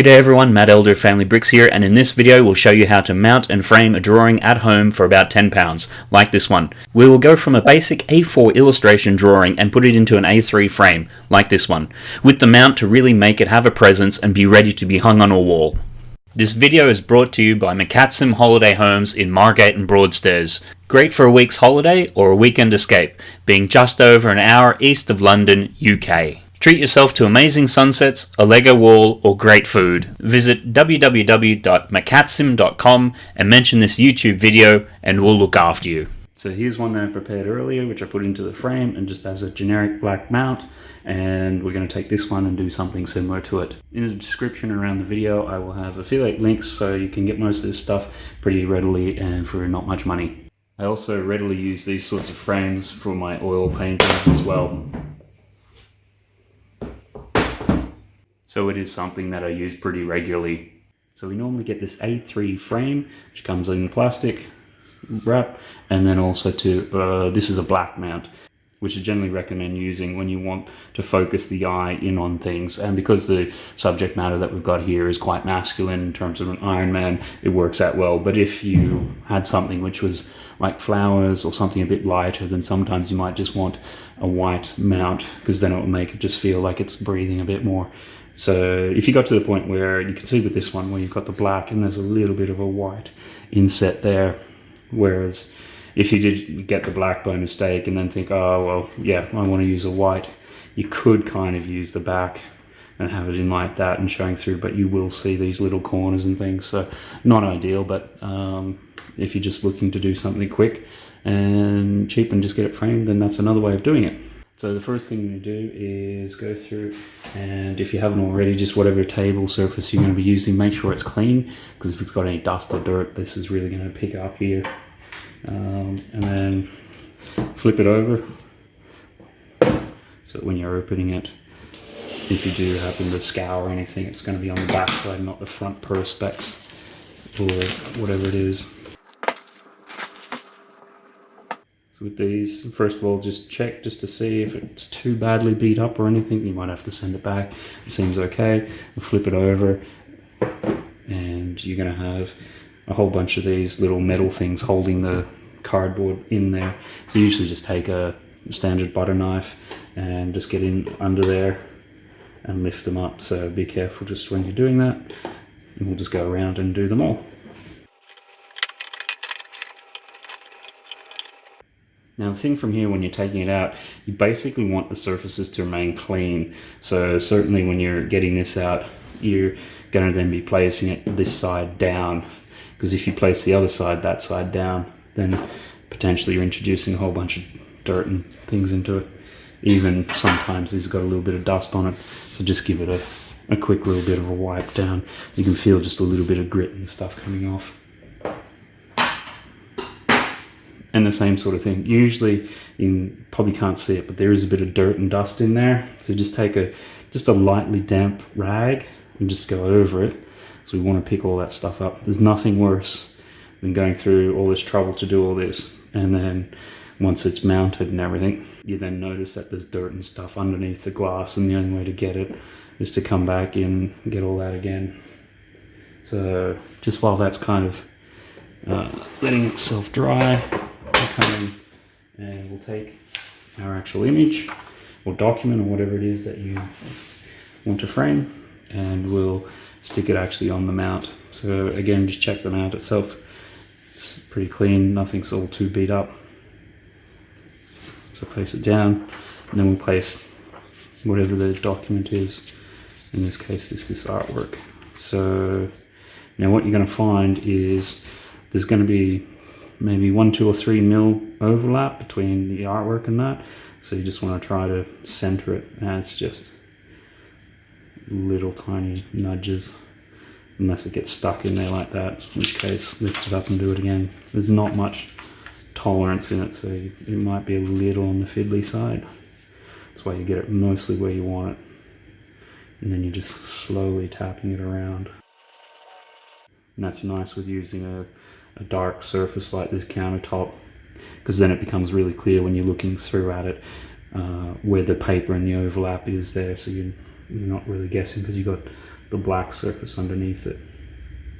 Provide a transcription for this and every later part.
G'day everyone, Matt Elder of Family Bricks here, and in this video we'll show you how to mount and frame a drawing at home for about £10, like this one. We will go from a basic A4 illustration drawing and put it into an A3 frame, like this one, with the mount to really make it have a presence and be ready to be hung on a wall. This video is brought to you by McCatsim Holiday Homes in Margate and Broadstairs. Great for a week's holiday or a weekend escape, being just over an hour east of London, UK. Treat yourself to amazing sunsets, a Lego wall, or great food. Visit www.macatsim.com and mention this YouTube video and we'll look after you. So here's one that I prepared earlier, which I put into the frame and just as a generic black mount. And we're going to take this one and do something similar to it. In the description around the video, I will have affiliate links so you can get most of this stuff pretty readily and for not much money. I also readily use these sorts of frames for my oil paintings as well. So it is something that I use pretty regularly. So we normally get this A3 frame, which comes in plastic wrap, and then also to, uh, this is a black mount, which I generally recommend using when you want to focus the eye in on things. And because the subject matter that we've got here is quite masculine in terms of an Iron Man, it works out well. But if you had something which was like flowers or something a bit lighter, then sometimes you might just want a white mount because then it will make it just feel like it's breathing a bit more. So if you got to the point where you can see with this one where you've got the black and there's a little bit of a white inset there, whereas if you did get the black by mistake and then think, oh, well, yeah, I want to use a white, you could kind of use the back and have it in like that and showing through, but you will see these little corners and things. So not ideal, but um, if you're just looking to do something quick and cheap and just get it framed, then that's another way of doing it. So the first thing you do is go through and if you haven't already, just whatever table surface you're going to be using, make sure it's clean because if it's got any dust or dirt, this is really going to pick up here. Um, and then flip it over so when you're opening it, if you do happen to scour anything, it's going to be on the back side, not the front perspex or whatever it is. With these. First of all, just check just to see if it's too badly beat up or anything. You might have to send it back. It seems okay. flip it over and you're going to have a whole bunch of these little metal things holding the cardboard in there. So usually just take a standard butter knife and just get in under there and lift them up. So be careful just when you're doing that. And we'll just go around and do them all. Now the thing from here when you're taking it out, you basically want the surfaces to remain clean. So certainly when you're getting this out, you're going to then be placing it this side down. Because if you place the other side, that side down, then potentially you're introducing a whole bunch of dirt and things into it. Even sometimes it's got a little bit of dust on it. So just give it a, a quick little bit of a wipe down. You can feel just a little bit of grit and stuff coming off. And the same sort of thing. Usually you probably can't see it, but there is a bit of dirt and dust in there. So just take a just a lightly damp rag and just go over it. So we want to pick all that stuff up. There's nothing worse than going through all this trouble to do all this. And then once it's mounted and everything, you then notice that there's dirt and stuff underneath the glass and the only way to get it is to come back in and get all that again. So just while that's kind of uh, letting itself dry, come in and we'll take our actual image or document or whatever it is that you want to frame and we'll stick it actually on the mount. So again, just check the mount itself. It's pretty clean, nothing's all too beat up. So place it down and then we'll place whatever the document is. In this case, this this artwork. So now what you're going to find is there's going to be maybe one, two or three mil overlap between the artwork and that. So you just want to try to center it and it's just little tiny nudges unless it gets stuck in there like that, in which case lift it up and do it again. There's not much tolerance in it, so it might be a little on the fiddly side. That's why you get it mostly where you want it. And then you're just slowly tapping it around. And that's nice with using a a dark surface like this countertop because then it becomes really clear when you're looking through at it uh, where the paper and the overlap is there so you're, not really guessing because you've got the black surface underneath it.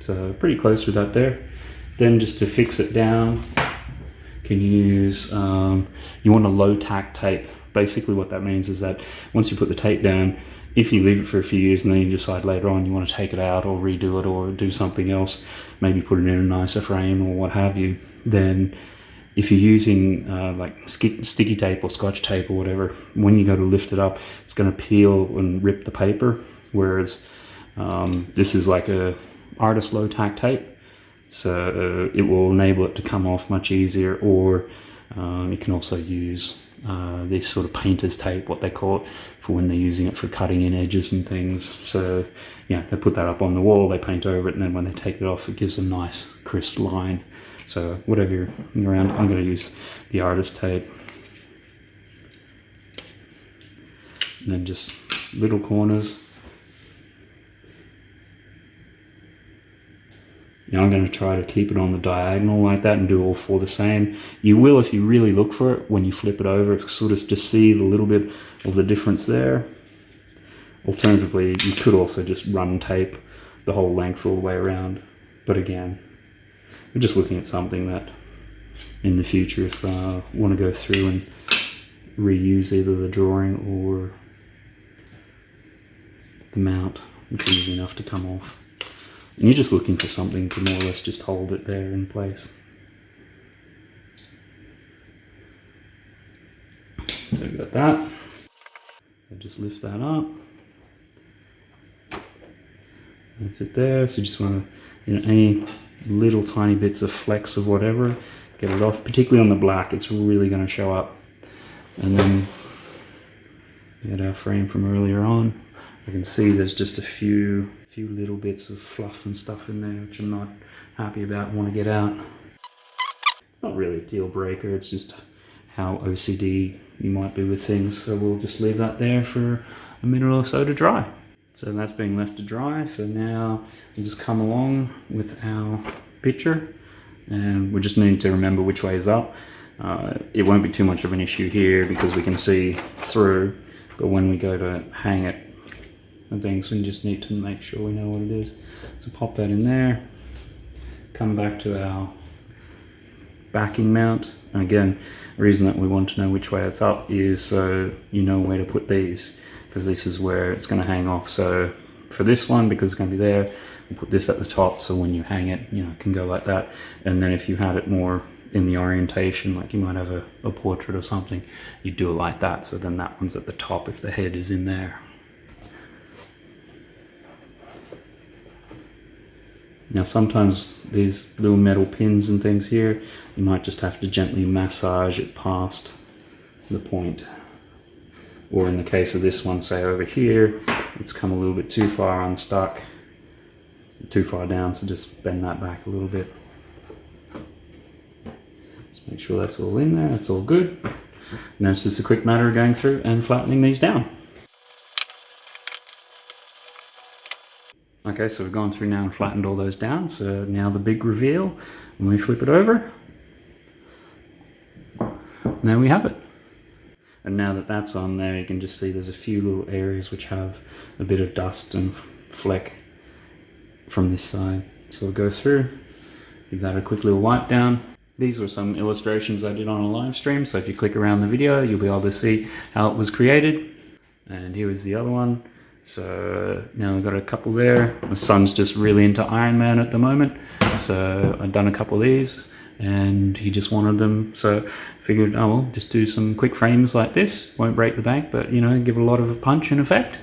So pretty close with that there. Then just to fix it down, can use, um, you want a low tack tape. Basically what that means is that once you put the tape down, if you leave it for a few years and then you decide later on you want to take it out or redo it or do something else, maybe put it in a nicer frame or what have you, then if you're using uh, like sticky tape or scotch tape or whatever, when you go to lift it up, it's going to peel and rip the paper. Whereas um, this is like a artist low tack tape, so uh, it will enable it to come off much easier. Or um, you can also use uh, this sort of painter's tape, what they call it, for when they're using it for cutting in edges and things. So yeah, they put that up on the wall, they paint over it, and then when they take it off, it gives a nice crisp line. So whatever you're around, I'm going to use the artist tape. And then just little corners. Now I'm going to try to keep it on the diagonal like that and do all four the same. You will if you really look for it when you flip it over, sort of just see a little bit of the difference there. Alternatively, you could also just run tape the whole length all the way around. But again, we're just looking at something that in the future if uh, want to go through and reuse either the drawing or the mount it's easy enough to come off and you're just looking for something to more or less just hold it there in place. So we've got that. I just lift that up. That's it there. So you just want to you know any little tiny bits of flex of whatever get it off particularly on the black it's really going to show up. And then we our frame from earlier on I can see there's just a few few little bits of fluff and stuff in there which I'm not happy about want to get out it's not really a deal breaker it's just how OCD you might be with things so we'll just leave that there for a minute or so to dry so that's being left to dry. So now we'll just come along with our picture and we just need to remember which way is up. Uh, it won't be too much of an issue here because we can see through, but when we go to hang it and things, we just need to make sure we know what it is. So pop that in there, come back to our backing mount. And again, the reason that we want to know which way it's up is so you know where to put these because this is where it's going to hang off. So for this one, because it's going to be there, we'll put this at the top so when you hang it, you know, it can go like that. And then if you had it more in the orientation, like you might have a, a portrait or something, you do it like that. So then that one's at the top if the head is in there. Now sometimes these little metal pins and things here, you might just have to gently massage it past the point. Or in the case of this one say over here it's come a little bit too far unstuck too far down so just bend that back a little bit. Just make sure that's all in there that's all good. Now it's just a quick matter of going through and flattening these down okay so we've gone through now and flattened all those down. So now the big reveal. When we flip it over there we have it. And now that that's on there you can just see there's a few little areas which have a bit of dust and fleck from this side. So we'll go through give that a quick little wipe down. These were some illustrations I did on a live stream so if you click around the video you'll be able to see how it was created. And here is the other one so now I've got a couple there. My son's just really into Iron Man at the moment. So I've done a couple of these and he just wanted them. So figured oh well just do some quick frames like this. Won't break the bank but you know give a lot of punch and effect.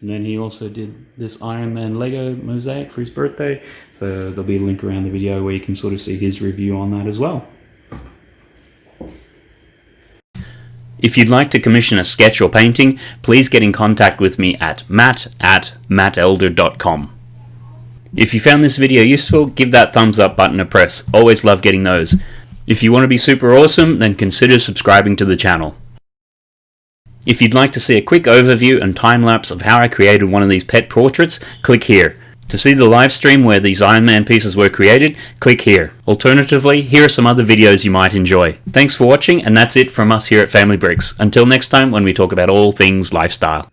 And then he also did this Iron Man Lego mosaic for his birthday. So there'll be a link around the video where you can sort of see his review on that as well If you'd like to commission a sketch or painting, please get in contact with me at matt at mattelder.com. If you found this video useful, give that thumbs up button a press. Always love getting those. If you want to be super awesome, then consider subscribing to the channel. If you'd like to see a quick overview and time lapse of how I created one of these pet portraits, click here. To see the live stream where these Iron Man pieces were created, click here. Alternatively, here are some other videos you might enjoy. Thanks for watching and that's it from us here at Family Bricks. Until next time when we talk about all things lifestyle.